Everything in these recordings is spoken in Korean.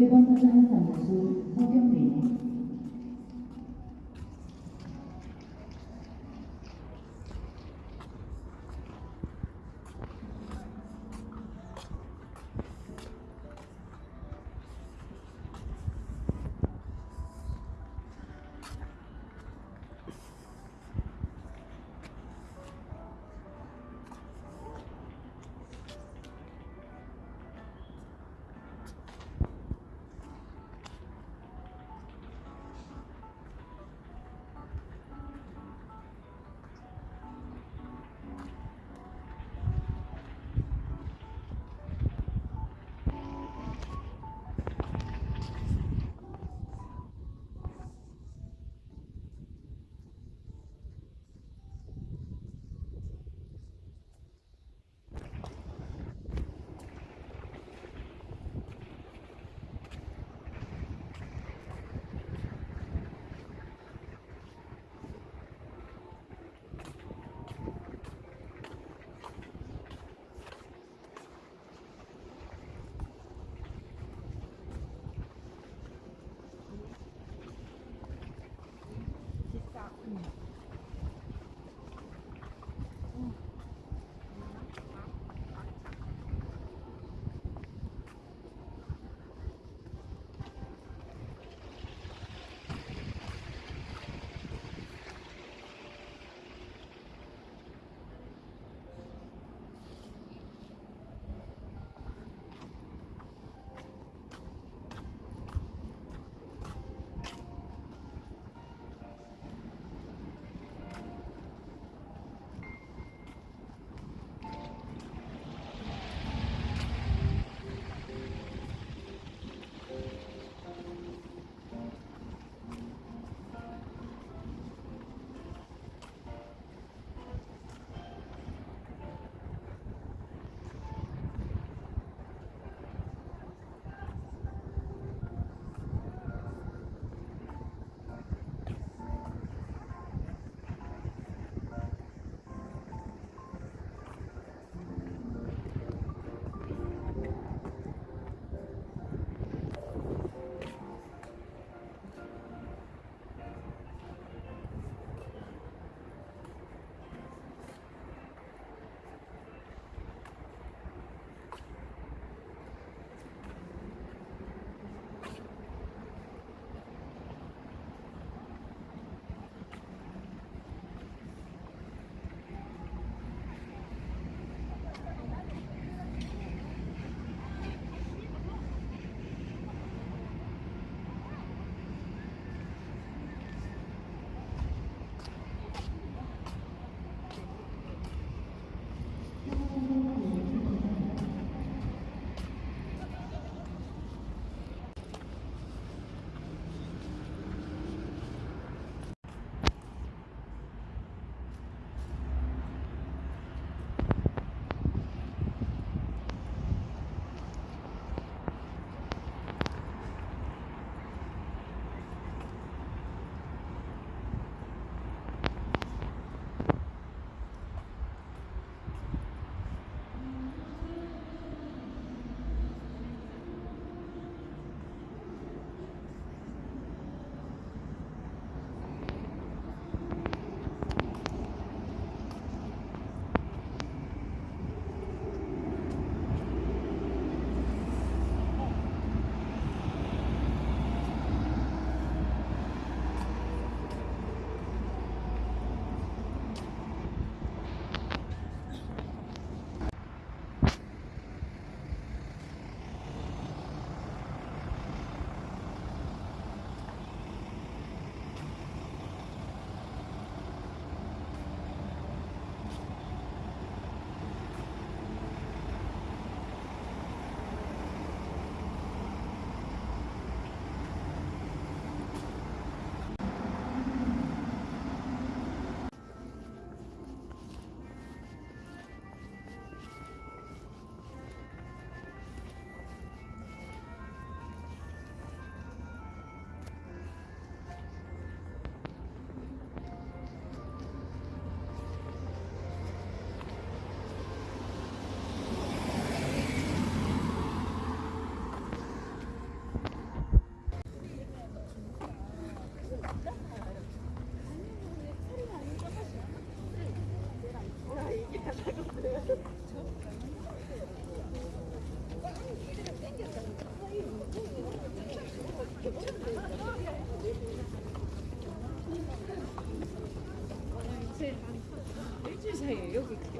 日本国反反老师周根明。Mm.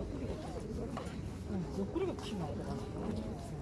여기 옆구리가 옆구리가 피나더라.